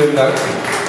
Vielen Dank.